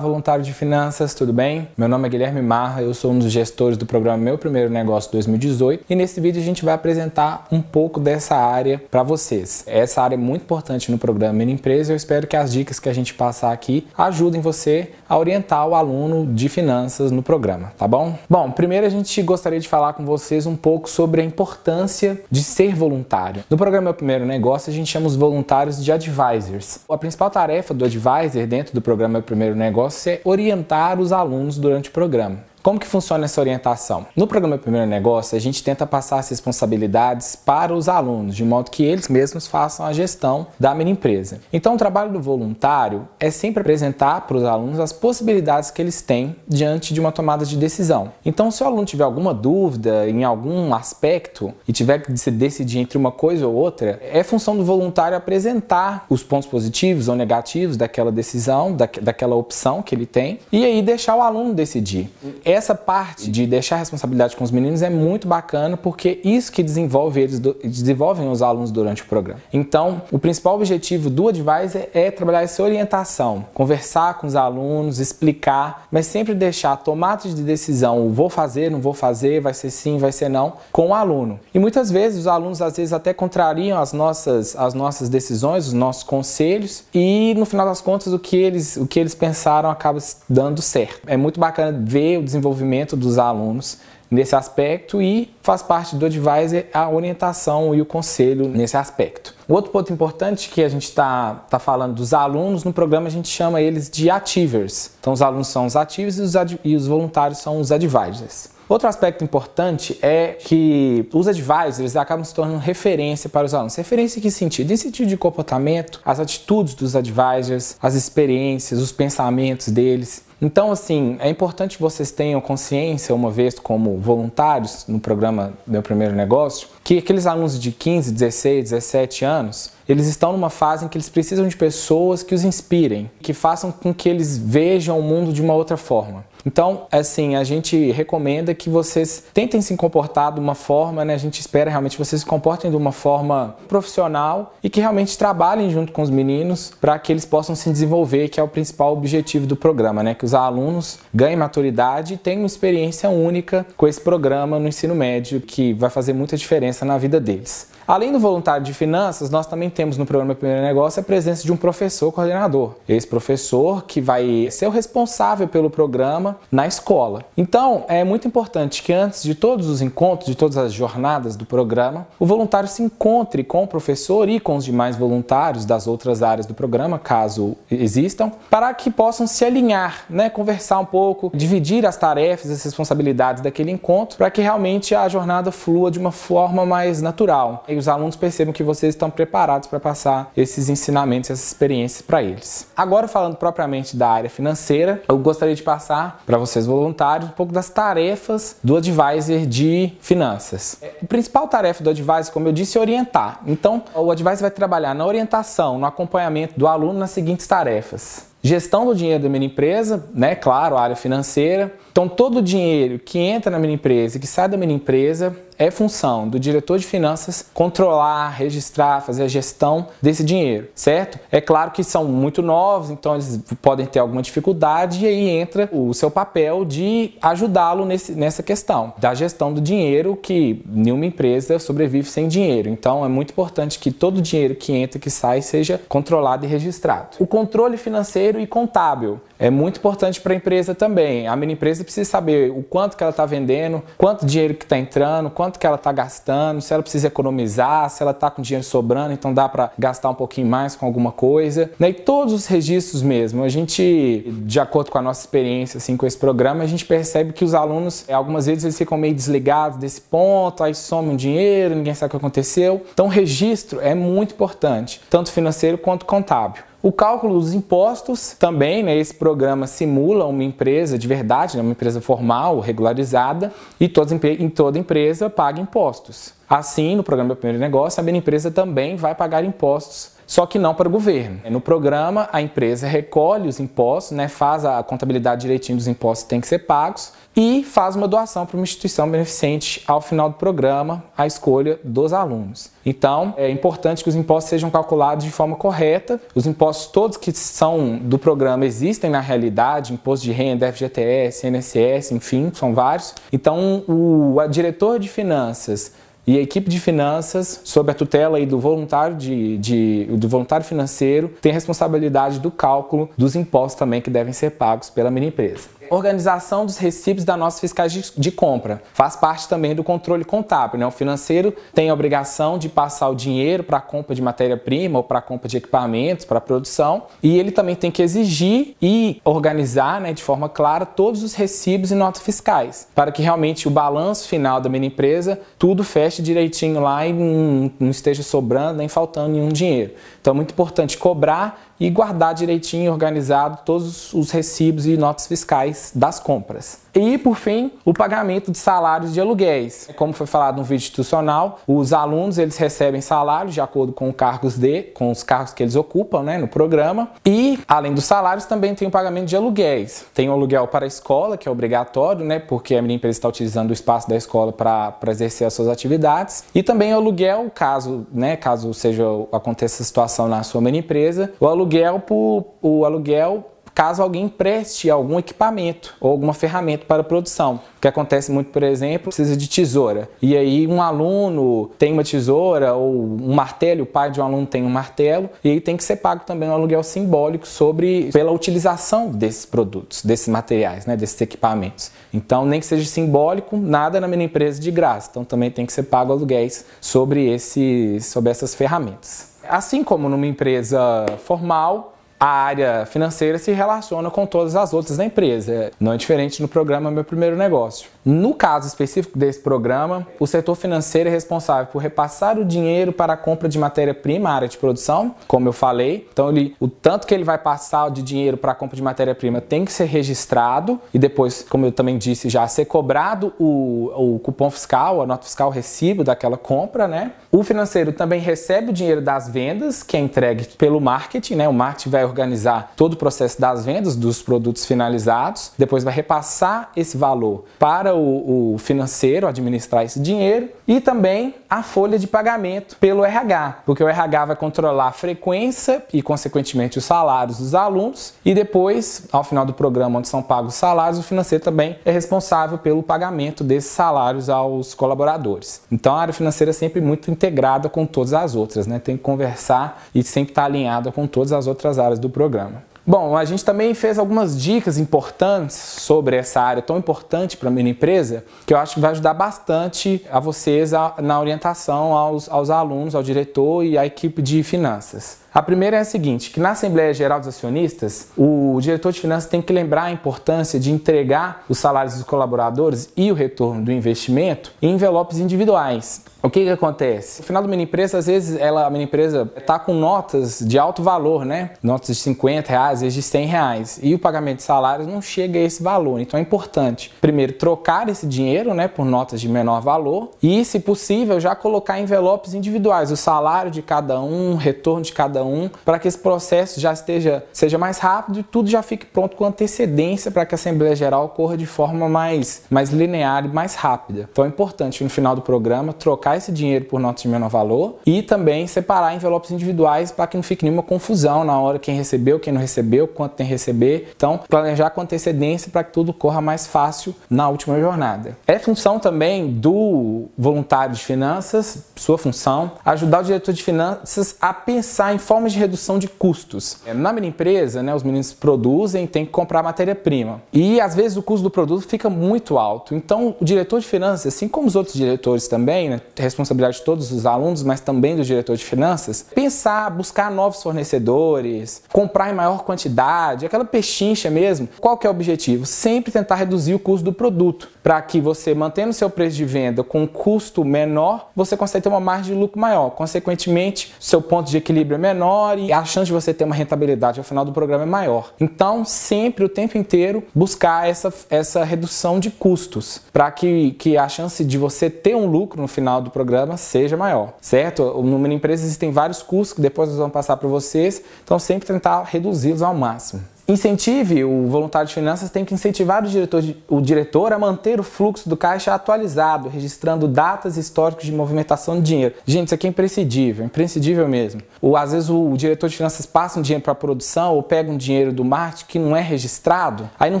Voluntário de finanças, tudo bem? Meu nome é Guilherme Marra, eu sou um dos gestores do programa Meu Primeiro Negócio 2018 e nesse vídeo a gente vai apresentar um pouco dessa área para vocês. Essa área é muito importante no programa Mini Empresa e eu espero que as dicas que a gente passar aqui ajudem você a orientar o aluno de finanças no programa, tá bom? Bom, primeiro a gente gostaria de falar com vocês um pouco sobre a importância de ser voluntário. No programa Meu Primeiro Negócio a gente chama os voluntários de advisors. A principal tarefa do advisor dentro do programa Meu Primeiro negócio é orientar os alunos durante o programa. Como que funciona essa orientação? No programa Primeiro Negócio, a gente tenta passar as responsabilidades para os alunos, de modo que eles mesmos façam a gestão da mini empresa. Então, o trabalho do voluntário é sempre apresentar para os alunos as possibilidades que eles têm diante de uma tomada de decisão. Então, se o aluno tiver alguma dúvida em algum aspecto e tiver que se decidir entre uma coisa ou outra, é função do voluntário apresentar os pontos positivos ou negativos daquela decisão, daquela opção que ele tem, e aí deixar o aluno decidir essa parte de deixar a responsabilidade com os meninos é muito bacana porque isso que desenvolve eles desenvolvem os alunos durante o programa. Então, o principal objetivo do advisor é trabalhar essa orientação, conversar com os alunos, explicar, mas sempre deixar a tomada de decisão, vou fazer, não vou fazer, vai ser sim, vai ser não, com o aluno. E muitas vezes os alunos às vezes até contrariam as nossas as nossas decisões, os nossos conselhos e no final das contas o que eles o que eles pensaram acaba dando certo. É muito bacana ver o desenvolvimento desenvolvimento dos alunos nesse aspecto e faz parte do advisor a orientação e o conselho nesse aspecto. Outro ponto importante que a gente está tá falando dos alunos, no programa a gente chama eles de achievers. Então os alunos são os ativos e os, e os voluntários são os advisors. Outro aspecto importante é que os advisors acabam se tornando referência para os alunos. Referência em que sentido? Em sentido de comportamento, as atitudes dos advisors, as experiências, os pensamentos deles. Então, assim, é importante que vocês tenham consciência, uma vez como voluntários no programa Meu Primeiro Negócio, que aqueles alunos de 15, 16, 17 anos, eles estão numa fase em que eles precisam de pessoas que os inspirem, que façam com que eles vejam o mundo de uma outra forma. Então, assim, a gente recomenda que vocês tentem se comportar de uma forma, né? A gente espera realmente que vocês se comportem de uma forma profissional e que realmente trabalhem junto com os meninos para que eles possam se desenvolver, que é o principal objetivo do programa, né? Que os alunos ganhem maturidade e tenham uma experiência única com esse programa no ensino médio, que vai fazer muita diferença na vida deles. Além do voluntário de finanças, nós também temos no programa Primeiro Negócio a presença de um professor coordenador. Esse professor que vai ser o responsável pelo programa na escola. Então, é muito importante que antes de todos os encontros, de todas as jornadas do programa, o voluntário se encontre com o professor e com os demais voluntários das outras áreas do programa, caso existam, para que possam se alinhar, né, conversar um pouco, dividir as tarefas, as responsabilidades daquele encontro, para que realmente a jornada flua de uma forma mais natural. E os alunos percebam que vocês estão preparados para passar esses ensinamentos, essas experiências para eles. Agora falando propriamente da área financeira, eu gostaria de passar para vocês voluntários um pouco das tarefas do advisor de finanças. A principal tarefa do advisor, como eu disse, é orientar. Então, o advisor vai trabalhar na orientação, no acompanhamento do aluno nas seguintes tarefas. Gestão do dinheiro da minha empresa, né? Claro, a área financeira. Então, todo o dinheiro que entra na minha empresa e que sai da minha empresa é função do diretor de finanças controlar, registrar, fazer a gestão desse dinheiro, certo? É claro que são muito novos, então eles podem ter alguma dificuldade e aí entra o seu papel de ajudá-lo nessa questão da gestão do dinheiro, que nenhuma empresa sobrevive sem dinheiro. Então é muito importante que todo o dinheiro que entra e que sai seja controlado e registrado. O controle financeiro e contábil é muito importante para a empresa também. A minha empresa precisa saber o quanto que ela está vendendo, quanto dinheiro que está entrando, quanto que ela está gastando, se ela precisa economizar, se ela está com dinheiro sobrando, então dá para gastar um pouquinho mais com alguma coisa. Né? E todos os registros mesmo, a gente, de acordo com a nossa experiência assim, com esse programa, a gente percebe que os alunos, algumas vezes eles ficam meio desligados desse ponto, aí somem um dinheiro, ninguém sabe o que aconteceu. Então o registro é muito importante, tanto financeiro quanto contábil. O cálculo dos impostos também, né, esse programa simula uma empresa de verdade, né, uma empresa formal, regularizada, e toda, em toda empresa paga impostos. Assim, no programa Meu Primeiro Negócio, a minha empresa também vai pagar impostos só que não para o governo. No programa, a empresa recolhe os impostos, né, faz a contabilidade direitinho dos impostos que têm que ser pagos e faz uma doação para uma instituição beneficente ao final do programa, à escolha dos alunos. Então, é importante que os impostos sejam calculados de forma correta. Os impostos todos que são do programa existem na realidade, imposto de renda, FGTS, INSS, enfim, são vários. Então, o diretor de finanças e a equipe de finanças, sob a tutela aí do voluntário, de, de, do voluntário financeiro, tem responsabilidade do cálculo dos impostos também que devem ser pagos pela mini empresa organização dos recibos da nossa fiscais de, de, compra. Faz parte também do controle contábil. Né? O financeiro tem a obrigação de passar o dinheiro para a compra de matéria-prima ou para a compra de equipamentos, para a produção. E ele também tem que exigir e organizar né, de forma clara todos os recibos e notas fiscais, para que realmente o balanço final da minha empresa tudo feche direitinho lá e não, não esteja sobrando nem faltando nenhum dinheiro. Então é muito importante cobrar e guardar direitinho, organizado, todos os recibos e notas fiscais das compras. E, por fim, o pagamento de salários de aluguéis. Como foi falado no vídeo institucional, os alunos eles recebem salários de acordo com cargos de, com os cargos que eles ocupam né, no programa. E, além dos salários, também tem o pagamento de aluguéis. Tem o aluguel para a escola, que é obrigatório, né, porque a minha empresa está utilizando o espaço da escola para exercer as suas atividades. E também o aluguel, caso, né, caso seja aconteça essa situação na sua mini empresa, o aluguel por, o aluguel caso alguém preste algum equipamento ou alguma ferramenta para produção. O que acontece muito, por exemplo, precisa de tesoura. E aí um aluno tem uma tesoura ou um martelo, o pai de um aluno tem um martelo, e aí tem que ser pago também um aluguel simbólico sobre pela utilização desses produtos, desses materiais, né, desses equipamentos. Então, nem que seja simbólico, nada na minha empresa de graça. Então, também tem que ser pago aluguéis sobre esse sobre essas ferramentas. Assim como numa empresa formal, a área financeira se relaciona com todas as outras da empresa. Não é diferente no programa Meu Primeiro Negócio. No caso específico desse programa, o setor financeiro é responsável por repassar o dinheiro para a compra de matéria-prima, área de produção, como eu falei. Então, ele, o tanto que ele vai passar de dinheiro para a compra de matéria-prima tem que ser registrado e depois, como eu também disse já, ser cobrado o, o cupom fiscal, a nota fiscal, o recibo daquela compra, né? O financeiro também recebe o dinheiro das vendas, que é entregue pelo marketing, né? O marketing vai organizar todo o processo das vendas dos produtos finalizados, depois vai repassar esse valor para para o, o financeiro administrar esse dinheiro e também a folha de pagamento pelo RH, porque o RH vai controlar a frequência e, consequentemente, os salários dos alunos e depois, ao final do programa onde são pagos os salários, o financeiro também é responsável pelo pagamento desses salários aos colaboradores. Então, a área financeira é sempre muito integrada com todas as outras, né? Tem que conversar e sempre estar alinhada com todas as outras áreas do programa. Bom, a gente também fez algumas dicas importantes sobre essa área tão importante para a minha empresa, que eu acho que vai ajudar bastante a vocês a, na orientação aos, aos alunos, ao diretor e à equipe de finanças. A primeira é a seguinte, que na Assembleia Geral dos Acionistas, o diretor de finanças tem que lembrar a importância de entregar os salários dos colaboradores e o retorno do investimento em envelopes individuais. O que, que acontece? No final de uma empresa, às vezes ela, a minha empresa está com notas de alto valor, né? Notas de 50 reais, às vezes de 100 reais. E o pagamento de salários não chega a esse valor. Então é importante, primeiro, trocar esse dinheiro né, por notas de menor valor e, se possível, já colocar envelopes individuais, o salário de cada um, o retorno de cada um, para que esse processo já esteja seja mais rápido e tudo já fique pronto com antecedência para que a Assembleia Geral ocorra de forma mais, mais linear e mais rápida. Então é importante, no final do programa, trocar esse dinheiro por notas de menor valor e também separar envelopes individuais para que não fique nenhuma confusão na hora quem recebeu, quem não recebeu, quanto tem que receber. Então, planejar com antecedência para que tudo corra mais fácil na última jornada. É função também do voluntário de finanças, sua função, ajudar o diretor de finanças a pensar em formas de redução de custos. Na minha empresa, né, os meninos produzem, tem que comprar matéria-prima. E às vezes o custo do produto fica muito alto. Então, o diretor de finanças, assim como os outros diretores também, né, responsabilidade de todos os alunos, mas também do diretor de finanças, pensar, buscar novos fornecedores, comprar em maior quantidade, aquela pechincha mesmo. Qual que é o objetivo? Sempre tentar reduzir o custo do produto, para que você, mantendo seu preço de venda com um custo menor, você consiga ter uma margem de lucro maior. Consequentemente, seu ponto de equilíbrio é menor menor e a chance de você ter uma rentabilidade ao final do programa é maior. Então, sempre, o tempo inteiro, buscar essa, essa redução de custos para que, que a chance de você ter um lucro no final do programa seja maior, certo? No Mini Empresa existem vários custos que depois nós vamos passar para vocês, então sempre tentar reduzi-los ao máximo. Incentive, o voluntário de finanças tem que incentivar o diretor, o diretor a manter o fluxo do caixa atualizado, registrando datas históricas de movimentação de dinheiro. Gente, isso aqui é imprescindível, imprescindível mesmo. Ou às vezes o, o diretor de finanças passa um dinheiro para a produção ou pega um dinheiro do marketing que não é registrado, aí não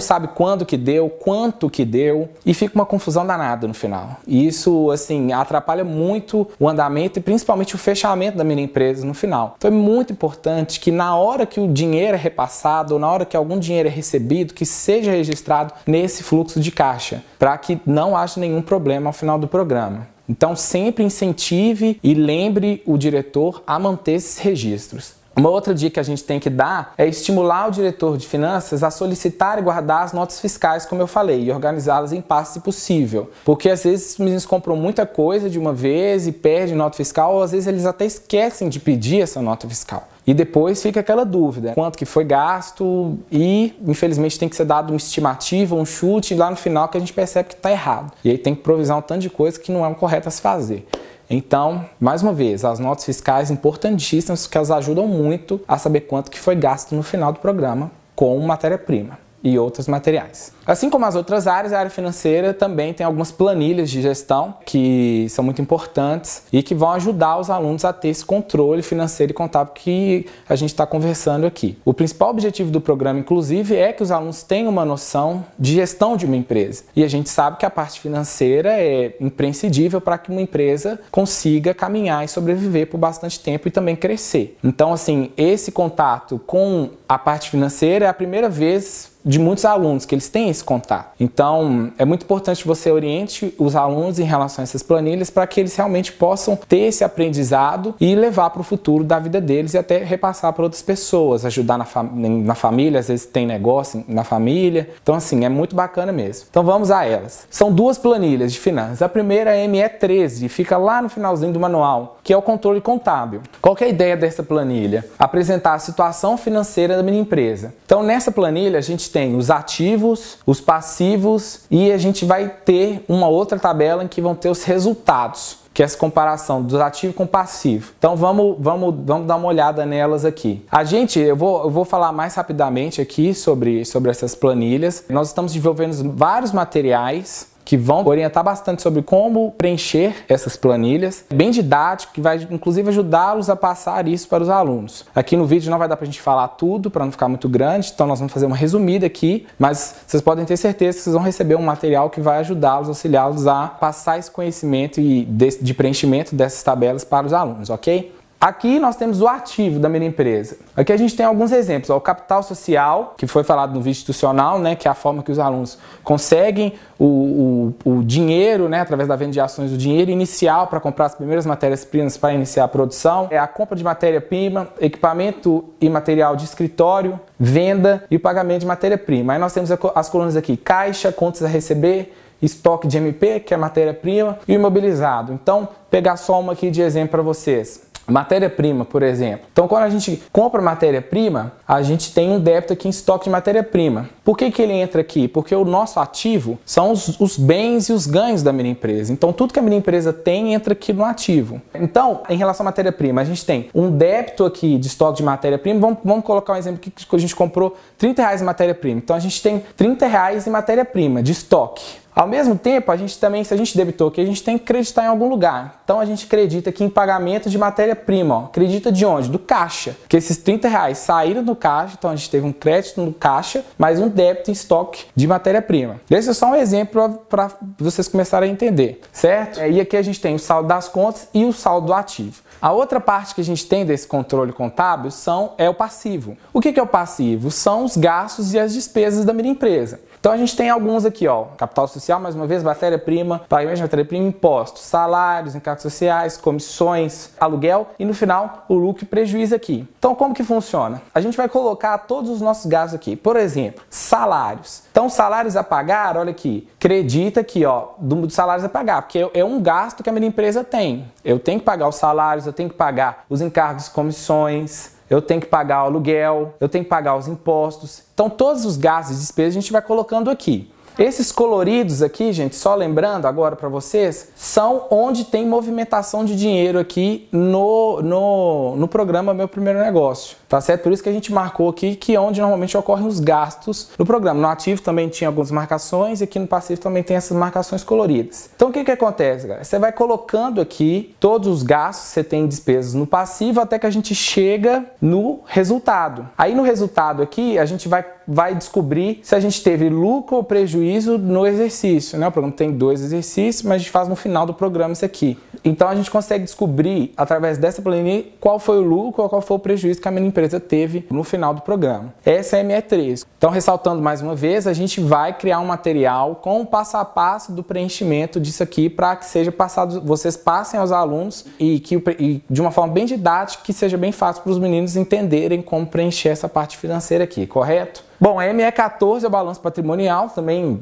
sabe quando que deu, quanto que deu e fica uma confusão danada no final. E isso, assim, atrapalha muito o andamento e principalmente o fechamento da minha empresa no final. Então é muito importante que na hora que o dinheiro é repassado ou na hora hora que algum dinheiro é recebido, que seja registrado nesse fluxo de caixa, para que não haja nenhum problema ao final do programa. Então, sempre incentive e lembre o diretor a manter esses registros. Uma outra dica que a gente tem que dar é estimular o diretor de finanças a solicitar e guardar as notas fiscais, como eu falei, e organizá-las em passe se possível. Porque às vezes meninos compram muita coisa de uma vez e perdem nota fiscal, ou às vezes eles até esquecem de pedir essa nota fiscal. E depois fica aquela dúvida, quanto que foi gasto e infelizmente tem que ser dado uma estimativa, um chute lá no final que a gente percebe que está errado. E aí tem que provisar um tanto de coisa que não é correto a se fazer. Então, mais uma vez, as notas fiscais importantíssimas que elas ajudam muito a saber quanto que foi gasto no final do programa com matéria-prima e outros materiais. Assim como as outras áreas, a área financeira também tem algumas planilhas de gestão que são muito importantes e que vão ajudar os alunos a ter esse controle financeiro e contábil que a gente está conversando aqui. O principal objetivo do programa, inclusive, é que os alunos tenham uma noção de gestão de uma empresa. E a gente sabe que a parte financeira é imprescindível para que uma empresa consiga caminhar e sobreviver por bastante tempo e também crescer. Então, assim, esse contato com a parte financeira é a primeira vez de muitos alunos que eles têm esse contato. Então, é muito importante que você oriente os alunos em relação a essas planilhas para que eles realmente possam ter esse aprendizado e levar para o futuro da vida deles e até repassar para outras pessoas, ajudar na, fam na família, às vezes tem negócio na família. Então, assim, é muito bacana mesmo. Então, vamos a elas. São duas planilhas de finanças. A primeira é a ME13, fica lá no finalzinho do manual, que é o controle contábil. Qual é a ideia dessa planilha? Apresentar a situação financeira da minha empresa. Então, nessa planilha, a gente tem os ativos, os passivos e a gente vai ter uma outra tabela em que vão ter os resultados que é essa comparação dos ativos com passivo. Então vamos, vamos, vamos dar uma olhada nelas aqui. A gente, eu vou, eu vou falar mais rapidamente aqui sobre, sobre essas planilhas. Nós estamos desenvolvendo vários materiais que vão orientar bastante sobre como preencher essas planilhas, bem didático, que vai inclusive ajudá-los a passar isso para os alunos. Aqui no vídeo não vai dar para a gente falar tudo, para não ficar muito grande, então nós vamos fazer uma resumida aqui, mas vocês podem ter certeza que vocês vão receber um material que vai ajudá-los, auxiliá-los a passar esse conhecimento e de, de preenchimento dessas tabelas para os alunos, ok? Aqui nós temos o ativo da minha empresa. Aqui a gente tem alguns exemplos. Ó, o capital social, que foi falado no vídeo institucional, né, que é a forma que os alunos conseguem o, o, o dinheiro, né, através da venda de ações, o dinheiro inicial para comprar as primeiras matérias-primas para iniciar a produção. É a compra de matéria-prima, equipamento e material de escritório, venda e o pagamento de matéria-prima. Aí nós temos as colunas aqui, caixa, contas a receber, estoque de MP, que é matéria-prima, e imobilizado. Então, pegar só uma aqui de exemplo para vocês. Matéria-prima, por exemplo. Então, quando a gente compra matéria-prima, a gente tem um débito aqui em estoque de matéria-prima. Por que, que ele entra aqui? Porque o nosso ativo são os, os, bens e os ganhos da minha empresa. Então, tudo que a minha empresa tem entra aqui no ativo. Então, em relação à matéria-prima, a gente tem um débito aqui de estoque de matéria-prima. Vamos, vamos, colocar um exemplo que a gente comprou 30 reais em matéria-prima. Então, a gente tem 30 reais em matéria-prima de estoque. Ao mesmo tempo, a gente também, se a gente debitou aqui, a gente tem que acreditar em algum lugar. Então a gente acredita aqui em pagamento de matéria-prima. Acredita de onde? Do caixa. Que esses 30 reais saíram do caixa, então a gente teve um crédito no caixa, mais um débito em estoque de matéria-prima. Esse é só um exemplo para vocês começarem a entender, certo? E aqui a gente tem o saldo das contas e o saldo do ativo. A outra parte que a gente tem desse controle contábil são, é o passivo. O que, é o passivo? São os gastos e as despesas da minha empresa. Então a gente tem alguns aqui, ó, capital social, mais uma vez, matéria-prima, pagamento de matéria-prima, impostos, salários, encargos sociais, comissões, aluguel e no final o lucro e prejuízo aqui. Então como que funciona? A gente vai colocar todos os nossos gastos aqui. Por exemplo, salários. Então salários a pagar, olha aqui, acredita aqui, ó, do, salários a pagar, porque é um gasto que a minha empresa tem. Eu tenho que pagar os salários, eu tenho que pagar os encargos, comissões, eu tenho que pagar o aluguel, eu tenho que pagar os impostos. Então, todos os gastos e despesas a gente vai colocando aqui. Esses coloridos aqui, gente, só lembrando agora para vocês, são onde tem movimentação de dinheiro aqui no, no, no programa Meu Primeiro Negócio, tá certo? Por isso que a gente marcou aqui que é onde normalmente ocorrem os gastos no programa. No ativo também tinha algumas marcações e aqui no passivo também tem essas marcações coloridas. Então o que que acontece, galera? Você vai colocando aqui todos os gastos que você tem despesas no passivo até que a gente chega no resultado. Aí no resultado aqui a gente vai, vai descobrir se a gente teve lucro ou prejuízo no exercício, né? O programa tem dois exercícios, mas a gente faz no final do programa isso aqui. Então a gente consegue descobrir, através dessa planilha, qual foi o lucro ou qual foi o prejuízo que a minha empresa teve no final do programa. Essa é a ME3. Então, ressaltando mais uma vez, a gente vai criar um material com o passo a passo do preenchimento disso aqui para que seja passado, vocês passem aos alunos e que e de uma forma bem didática, que seja bem fácil para os meninos entenderem como preencher essa parte financeira aqui, correto? Bom, a ME14 é o balanço patrimonial, também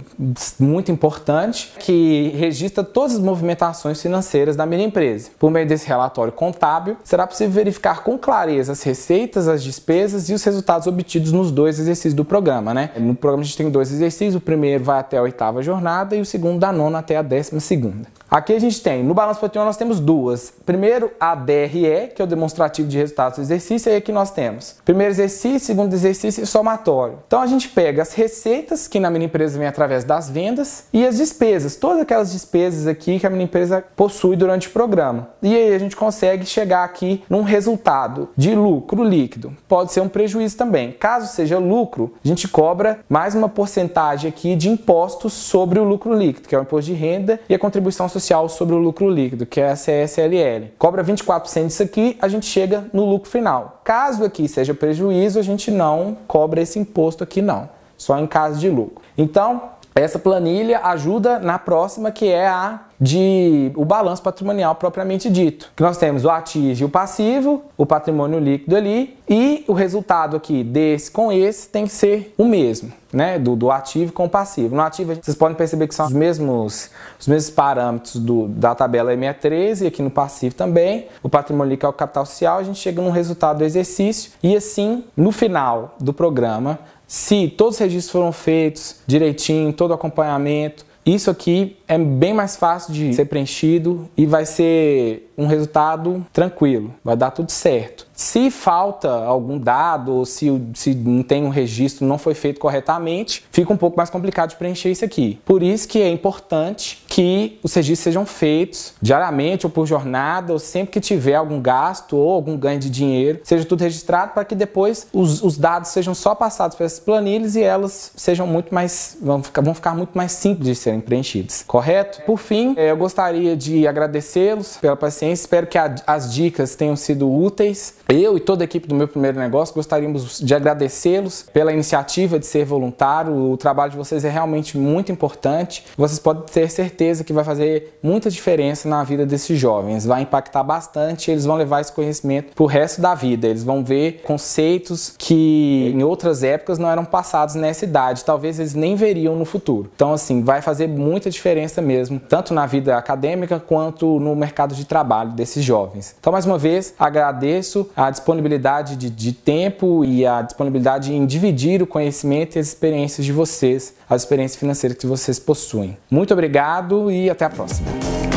muito importante, que registra todas as movimentações financeiras da minha empresa. Por meio desse relatório contábil, será possível verificar com clareza as receitas, as despesas e os resultados obtidos nos dois exercícios do programa. Né? No programa a gente tem dois exercícios, o primeiro vai até a oitava jornada e o segundo da nona até a décima segunda. Aqui a gente tem, no balanço patrimonial nós temos duas. Primeiro a DRE, que é o demonstrativo de resultados do exercício, e aqui nós temos primeiro exercício, segundo exercício e somatório. Então a gente pega as receitas, que na minha empresa vem através das vendas, e as despesas, todas aquelas despesas aqui que a minha empresa possui durante o programa. E aí a gente consegue chegar aqui num resultado de lucro líquido. Pode ser um prejuízo também. Caso seja lucro, a gente cobra mais uma porcentagem aqui de impostos sobre o lucro líquido, que é o imposto de renda e a contribuição social social sobre o lucro líquido, que é a CSLL. Cobra 24% disso aqui, a gente chega no lucro final. Caso aqui seja prejuízo, a gente não cobra esse imposto aqui não, só em caso de lucro. Então, essa planilha ajuda na próxima, que é a de o balanço patrimonial propriamente dito. Que nós temos o ativo e o passivo, o patrimônio líquido ali, e o resultado aqui desse com esse tem que ser o mesmo, né? Do, do ativo com o passivo. No ativo, vocês podem perceber que são os mesmos, os mesmos parâmetros do, da tabela M13 e aqui no passivo também. O patrimônio líquido é o capital social, a gente chega no resultado do exercício e assim, no final do programa, se todos os registros foram feitos direitinho, todo o acompanhamento, isso aqui é bem mais fácil de ser preenchido e vai ser um resultado tranquilo, vai dar tudo certo. Se falta algum dado ou se, se não tem um registro, não foi feito corretamente, fica um pouco mais complicado de preencher isso aqui. Por isso que é importante que os registros sejam feitos diariamente ou por jornada, ou sempre que tiver algum gasto ou algum ganho de dinheiro, seja tudo registrado para que depois os, os, dados sejam só passados para essas planilhas e elas sejam muito mais, vão ficar, vão ficar muito mais simples de serem preenchidas correto? Por fim, eh, eu gostaria de agradecê-los pela paciência, espero que as dicas tenham sido úteis. Eu e toda a equipe do meu primeiro negócio gostaríamos de agradecê-los pela iniciativa de ser voluntário. O trabalho de vocês é realmente muito importante. Vocês podem ter certeza que vai fazer muita diferença na vida desses jovens, vai impactar bastante. Eles vão levar esse conhecimento para o resto da vida. Eles vão ver conceitos que em outras épocas não eram passados nessa idade, talvez eles nem veriam no futuro. Então, assim, vai fazer muita diferença mesmo, tanto na vida acadêmica quanto no mercado de trabalho desses jovens. Então, mais uma vez, agradeço a disponibilidade de, de tempo e a disponibilidade em dividir o conhecimento e as experiências de vocês, as experiências financeiras que vocês possuem. Muito obrigado e até a próxima.